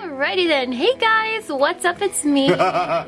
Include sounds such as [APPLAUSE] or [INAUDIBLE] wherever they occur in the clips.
Alrighty then. Hey guys, what's up? It's me. [LAUGHS] oh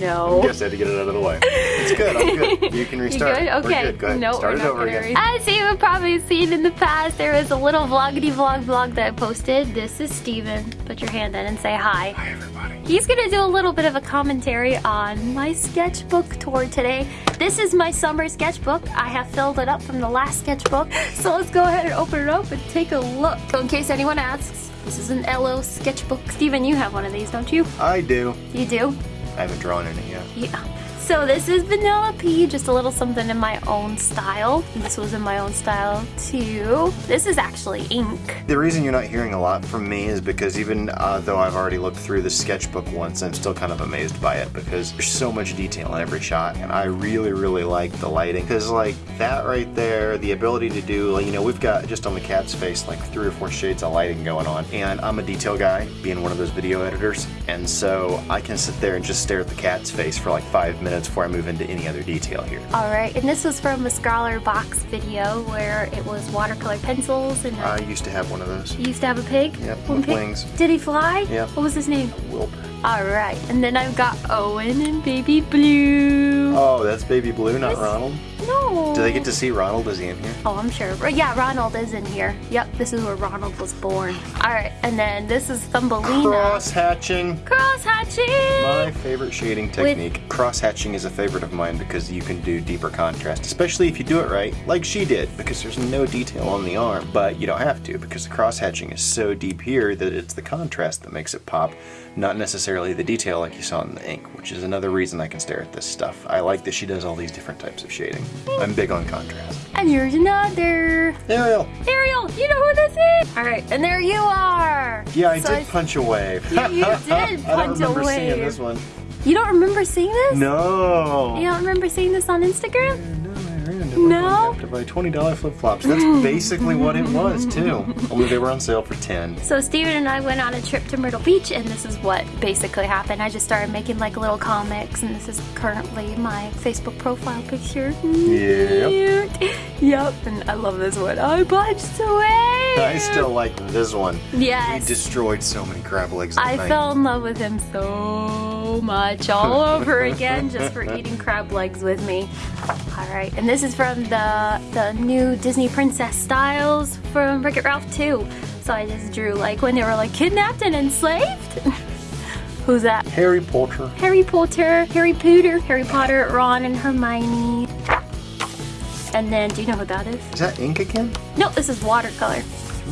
no. Guess I had to get it out of the way. It's good. I'm good. [LAUGHS] You can You restart. good? We're Okay. good. Go ahead. No, Start we're it over again. As you have probably seen in the past, there was a little vloggity vlog vlog that I posted. This is Steven. Put your hand in and say hi. Hi, everybody. He's gonna do a little bit of a commentary on my sketchbook tour today. This is my summer sketchbook. I have filled it up from the last sketchbook. [GASPS] So let's go ahead and open it up and take a look. So in case anyone asks, this is an LO sketchbook. Steven, you have one of these, don't you? I do. You do? I haven't drawn in it yet. Yeah. So this is Vanellope, just a little something in my own style. This was in my own style too. This is actually ink. The reason you're not hearing a lot from me is because even uh, though I've already looked through the sketchbook once, I'm still kind of amazed by it because there's so much detail in every shot, and I really, really like the lighting. Because like that right there, the ability to do, like, you know, we've got just on the cat's face like three or four shades of lighting going on, and I'm a detail guy, being one of those video editors, and so I can sit there and just stare at the cat's face for like five minutes before I move into any other detail here. Alright, and this was from a Scrawlrbox video where it was watercolor pencils and I used to have one of those. you used to have a pig? Yep, One with pig? wings. Did he fly? Yep. What was his name? Wilbur. Alright, and then I've got Owen and Baby Blue. Oh, that's Baby Blue, not Ronald. No. Do they get to see Ronald? Is he in here? Oh, I'm sure. Yeah, Ronald is in here. Yep, this is where Ronald was born. Alright, and then this is Thumbelina. Cross hatching. Cross hatching! My favorite shading technique. Cross hatching is a favorite of mine because you can do deeper contrast, especially if you do it right, like she did, because there's no detail on the arm. But you don't have to because the cross hatching is so deep here that it's the contrast that makes it pop, not necessarily the detail like you saw in the ink, which is another reason I can stare at this stuff. I like that she does all these different types of shading. I'm big on contrast. And here's another. Ariel. Ariel, you know who this is? Alright, and there you are! Yeah, I So did punch a wave. You- you [LAUGHS] did I don't punch a remember seeing this one. You don't remember seeing this? No. You don't remember seeing this on Instagram? No, to No? Local to buy twenty dollar flip flops. That's [LAUGHS] basically what it was too. Only they were on sale for ten. So Steven and I went on a trip to Myrtle Beach and this is what basically happened. I just started making like little comics and this is currently my Facebook profile picture. Yep. Cute. [LAUGHS] Yep, and I love this one. I punched away. I still like this one. Yes. He destroyed so many crab legs. I night. fell in love with him so much all [LAUGHS] over again just for eating crab legs with me. Alright, and this is from the the new Disney Princess styles from Wreck-It Ralph 2. So I just drew like when they were like kidnapped and enslaved. [LAUGHS] Who's that? Harry Potter. Harry Potter, Harry Potter, Harry Potter, Ron and Hermione. And then, do you know who that is? Is that ink again? No, this is watercolor.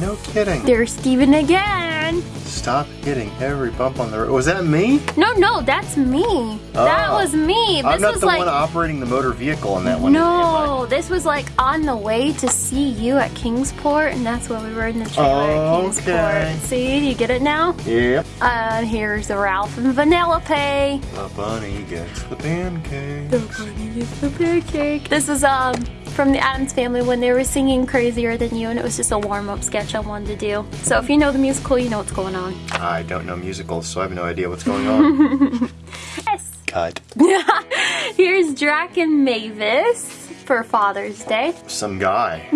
No kidding. There's Steven again. Stop hitting every bump on the road. Was that me? No, no, that's me. That Oh. was me. This I'm not was the like one operating the motor vehicle on that one. no, this was like on the way to see you at Kingsport, and that's where we were in the trailer at Kingsport. Okay. See, you get it now? Yep. Uh, here's the Ralph and Vanellope. The bunny gets the pancake. The bunny gets the pancake. This is um from the Addams Family when they were singing "Crazier Than You," and it was just a warm-up sketch I wanted to do. So if you know the musical, you know what's going on. I don't know musicals, so I have no idea what's going on. [LAUGHS] Yes. Cut. [LAUGHS] Here's Drac and Mavis for Father's Day. Some guy.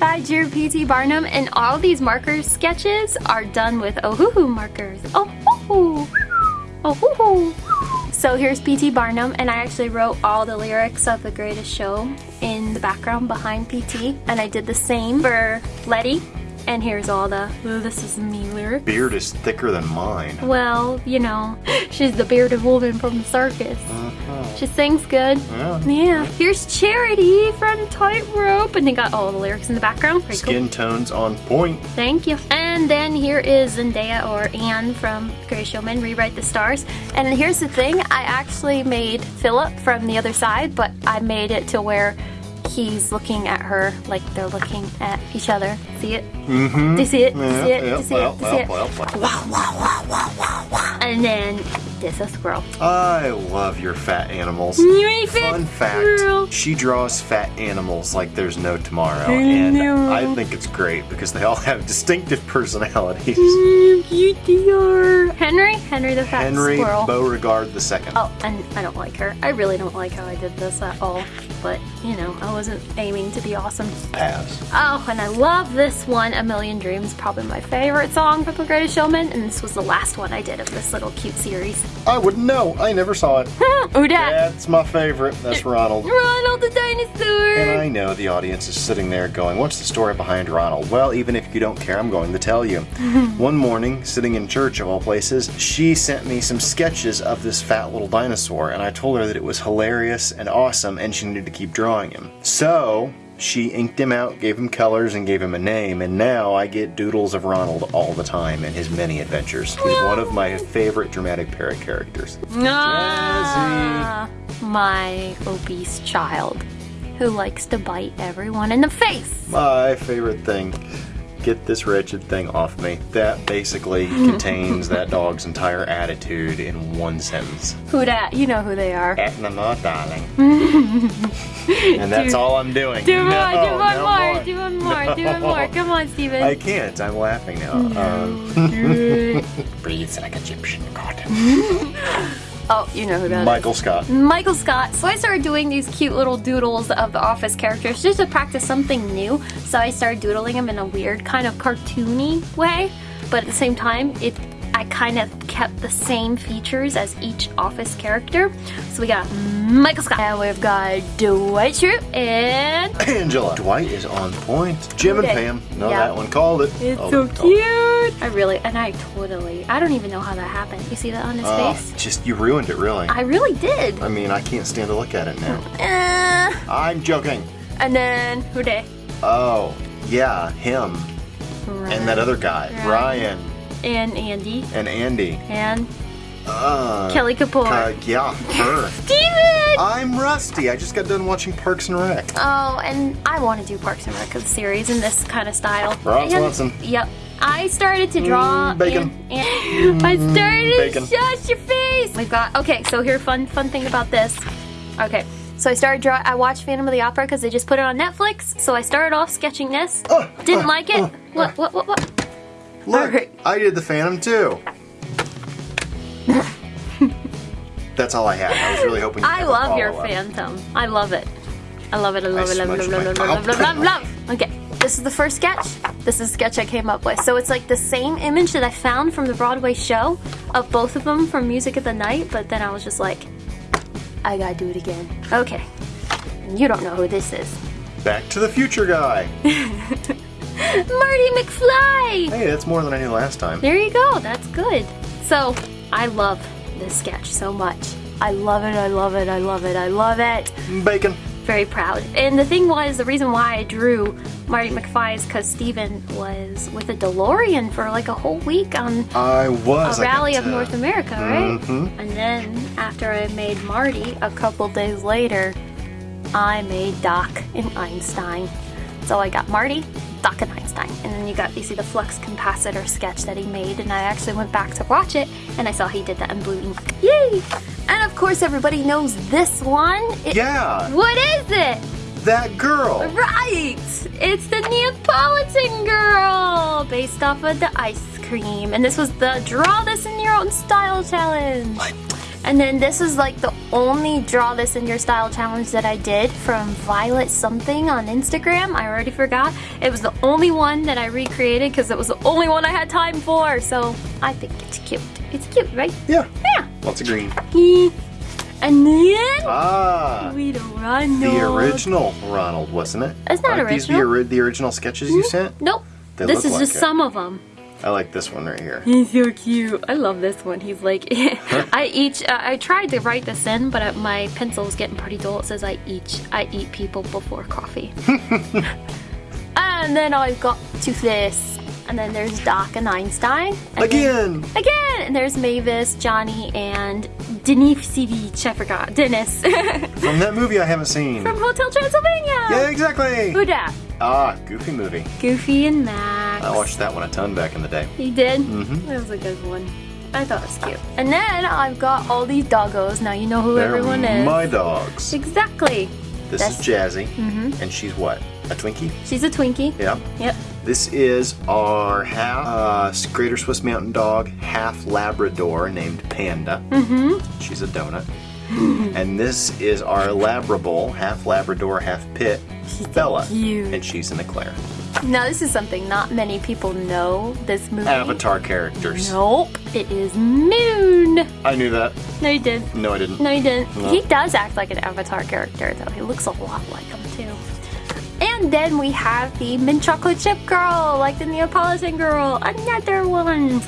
I drew P.T. Barnum, and all these marker sketches are done with Ohuhu markers. Ohuhu! Ohuhu! So here's P.T. Barnum, and I actually wrote all the lyrics of The Greatest Show in the background behind P.T. And I did the same for Lettie. And here's all the, "Oh, this is me lyrics. Beard is thicker than mine. Well, you know, [LAUGHS] she's the bearded woman from the circus. Uh-huh. She sings good. Yeah. Yeah. Here's Charity from Tightrope, and they got all the lyrics in the background. Pretty cool. Skin tones on point. Thank you. And then here is Zendaya or Anne from Greatest Showman, Rewrite the Stars. And here's the thing, I actually made Phillip from the other side, but I made it to where he's looking at her like they're looking at each other. See it? Mm-hmm. Do you see it? Do you see it? Do you see well, it? Do you see well, well, well. Wow, wow, wow, wow, wow, wow. And then this a squirrel. I love your fat animals. You ain't fit Fun fact, squirrel. she draws fat animals like there's no tomorrow. I And know. I think it's great because they all [LAUGHS] have distinctive personalities. Mm, cute they are. Henry? Henry the fat Henry squirrel. Beauregard II. Oh, and I don't like her. I really don't like how I did this at all. But, you know, I wasn't aiming to be awesome. Pass. Oh, and I love this one, A Million Dreams, probably my favorite song from The Greatest Showman, and this was the last one I did of this little cute series. I wouldn't know. I never saw it. [LAUGHS] Dad! That's my favorite. That's Ronald. [LAUGHS] Ronald the dinosaur! And I know the audience is sitting there going, What's the story behind Ronald? Well, even if you don't care, I'm going to tell you. [LAUGHS] One morning, sitting in church of all places, she sent me some sketches of this fat little dinosaur, and I told her that it was hilarious and awesome, and she needed to keep drawing him. So, she inked him out, gave him colors, and gave him a name, and now I get doodles of Ronald all the time and his many adventures. He's one of my favorite dramatic parrot characters. Ah, my obese child who likes to bite everyone in the face. My favorite thing. Get this wretched thing off me. That basically [LAUGHS] contains that dog's entire attitude in one sentence. Who dat? You know who they are. Edna Mode, darling. [LAUGHS] and that's Do- all I'm doing. Do one, No, do one no more, do one more, do one more. Come on, Steven. I can't. I'm laughing now. Um, [LAUGHS] breathes like Egyptian cotton. Oh, you know who that is. Michael Scott. Michael Scott. So I started doing these cute little doodles of the Office characters just to practice something new. So I started doodling them in a weird kind of cartoony way, but at the same time, it I kind of kept the same features as each Office character. So we got Michael Scott, and we've got Dwight Schrute, and [COUGHS] Angela. Dwight is on point. Jim and Pam. No, Yeah. that one called it. it's Oh, so called it. cute. I really, and I totally, I don't even know how that happened. You see that on his Oh, face? just you ruined it, really. I really did. I mean, I can't stand to look at it now. Uh, I'm joking. and then who dey? Oh, yeah, him. And that other guy, Ryan, and Andy and Andy. and Uh, Kelly Kapoor. uh, yeah, her. [LAUGHS] Steven! I'm rusty. I just got done watching Parks and Rec. Oh, and I want to do Parks and Rec series in this kind of style. Ron And- Swanson. Yep. I started to draw. Mm, bacon. And, and I started bacon. shut your face. We've got okay. So here, fun fun thing about this. Okay. So I started draw. I watched Phantom of the Opera because they just put it on Netflix. So I started off sketching this. Uh, Didn't uh, like it. uh, what? What? What? What? Look, Alright. I did the Phantom too. [LAUGHS] That's all I had. I was really hoping. I love your follow-up. Phantom. I love it. I love it. I love I it. Love Love it. Love. Love Love. Love. Okay. This is the first sketch. This is a sketch I came up with. So it's like the same image that I found from the Broadway show of both of them from Music of the Night, but then I was just like, I gotta do it again. Okay. You don't know who this is. Back to the Future guy. [LAUGHS] Marty McFly! Hey, that's more than I knew last time. There you go. That's good. So I love this sketch so much. I love it. I love it. I love it. I love it. Bacon. very proud. And the thing was, the reason why I drew Marty McFly is because Steven was with a DeLorean for like a whole week on I was. a rally of North America, right? Mhm. And then after I made Marty, a couple days later, I made Doc and Einstein. So I got Marty, Doc and Einstein, and then you got you see the flux capacitor sketch that he made, and I actually went back to watch it, and I saw he did that in blue ink. Yay! And of course, everybody knows this one. It- Yeah, What is it? that girl. Right! It's the Neapolitan girl! Based off of the ice cream. And this was the Draw This in Your Own Style challenge. What? And then this is like the only Draw This in Your Style challenge that I did from Violet something on Instagram. I already forgot. It was the only one that I recreated because it was the only one I had time for. So I think it's cute. It's cute, right? Yeah, Yeah. lots of green. [LAUGHS] And then Ah, we don't run the original Ronald, wasn't it? It's not Aren't These the, original. ori- the original sketches you sent. Nope. They this is like just it. some of them. I like this one right here. He's so cute. I love this one. He's like, [LAUGHS] I each. Uh, I tried to write this in, but uh, my pencil is getting pretty dull. It says I each. I eat people before coffee. [LAUGHS] and then I've got Toothless, and then there's Doc and Einstein. and then- Again. again, and there's Mavis, Johnny, and Denis Sivic. I forgot. Dennis [LAUGHS] From that movie I haven't seen. from Hotel Transylvania. Yeah, exactly. Who dat? Ah, Goofy movie. Goofy and Max. I watched that one a ton back in the day. You did? Mhm. That was a good one. I thought it was cute. And then I've got all these doggos. Now you know who They're everyone is. my dogs. Exactly. This That's- is Jazzy, and she's what? A Twinkie? She's a Twinkie. Yeah. Yep. This is our half uh, Greater Swiss Mountain Dog, half Labrador named Panda. Mm-hmm. She's a donut. [LAUGHS] and this is our Labrabull, half Labrador, half Pit, she's Bella. cute. And she's an Eclair. Now this is something not many people know. This movie. Avatar characters. Nope. It is Moon. I knew that. No, you didn't. No, I didn't. No, you didn't. No. He does act like an Avatar character, though. He looks a lot like him, too. And then we have the mint chocolate chip girl, like the Neapolitan girl. Another one.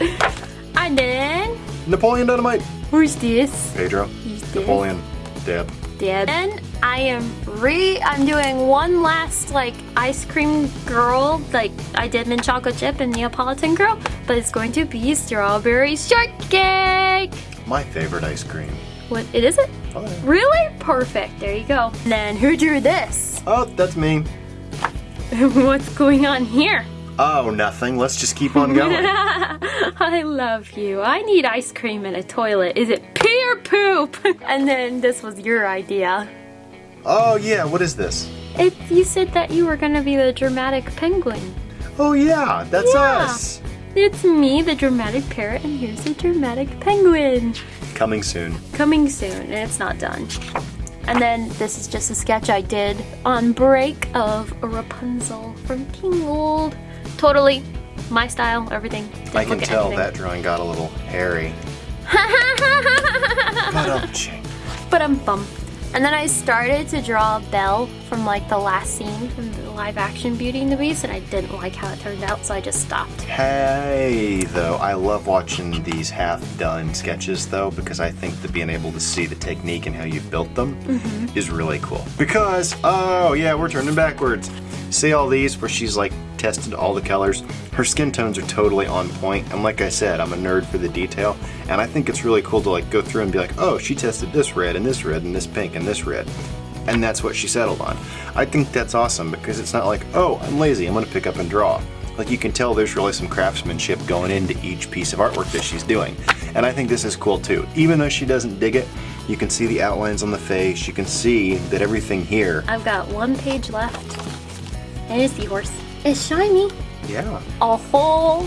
And then, Napoleon Dynamite. who's this? Pedro. Who's this? Napoleon. Deb. Deb. And I am re. I'm doing one last like ice cream girl, like I did mint chocolate chip and Neapolitan girl, but it's going to be strawberry shortcake. My favorite ice cream. What? It is it? Oh, yeah. Really? Perfect. There you go. And then who drew this? Oh, that's me. [LAUGHS] What's going on here? Oh, nothing. Let's just keep on going. [LAUGHS] I love you. I need ice cream in a toilet. Is it pee or poop? [LAUGHS] and then this was your idea. Oh, yeah. What is this? It, you said that you were gonna be the dramatic penguin. Oh, yeah. That's Yeah. us. It's me, the dramatic parrot, and here's the dramatic penguin. Coming soon. Coming soon, and it's not done. And then this is just a sketch I did on break of Rapunzel from King Tingled. Totally my style, everything. Didn't I can tell anything. that drawing got a little hairy. [LAUGHS] But um, but I'm bum. And then I started to draw Belle from like the last scene from the live action Beauty and the Beast, and I didn't like how it turned out, so I just stopped. Hey, though, I love watching these half-done sketches, though, because I think that being able to see the technique and how you've built them Mm-hmm. is really cool. Because, oh yeah, we're turning backwards. See all these where she's like tested all the colors? Her skin tones are totally on point. and like I said, I'm a nerd for the detail, and I think it's really cool to like go through and be like, oh, she tested this red and this red and this pink and this red. And that's what she settled on. I think that's awesome because it's not like, oh, I'm lazy, I'm gonna pick up and draw. Like you can tell there's really some craftsmanship going into each piece of artwork that she's doing. And I think this is cool too. Even though she doesn't dig it, you can see the outlines on the face, you can see that everything here, I've got one page left, and a seahorse. It's shiny. yeah. a whole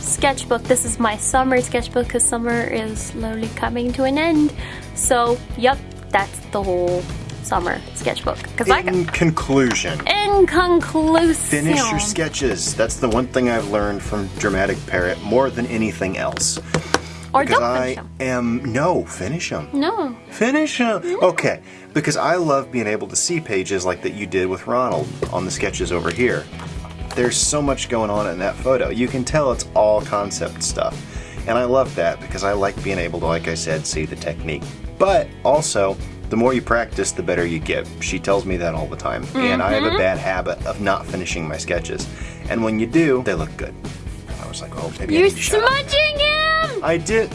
sketchbook. This is my summer sketchbook because summer is slowly coming to an end. So, yep, that's the whole summer sketchbook. Because I got, In conclusion, in conclusion, finish your sketches. That's the one thing I've learned from Dramatic Parrot more than anything else. or Because don't I finish them. am, no, finish them. No, Finish them. Okay, because I love being able to see pages like that you did with Ronald on the sketches over here. There's so much going on in that photo. You can tell it's all concept stuff. And I love that because I like being able to, like I said, see the technique. But also, the more you practice, the better you get. She tells me that all the time. And I have a mm-hmm. bad habit of not finishing my sketches. And when you do, they look good. I was like, oh, maybe I you're need to shut up. smudging him. I did.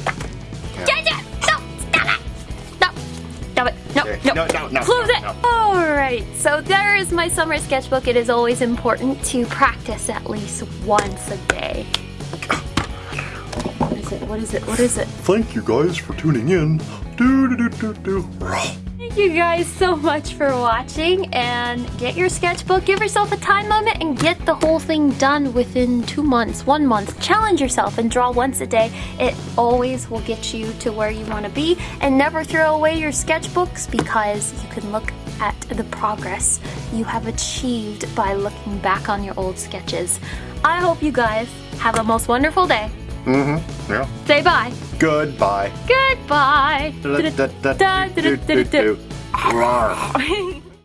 No, no, No, no, Close it. no. All right. So there is my summer sketchbook. It is always important to practice at least once a day. What is it? What is it? What is it? Thank you guys for tuning in. Do do do do do. Thank you guys so much for watching and get your sketchbook, give yourself a time limit and get the whole thing done within two months, one month. Challenge yourself and draw once a day. It always will get you to where you want to be and never throw away your sketchbooks because you can look at the progress you have achieved by looking back on your old sketches. I hope you guys have a most wonderful day. Mm-hmm. Yeah. Say bye. Goodbye. Goodbye. Rawr. [LAUGHS]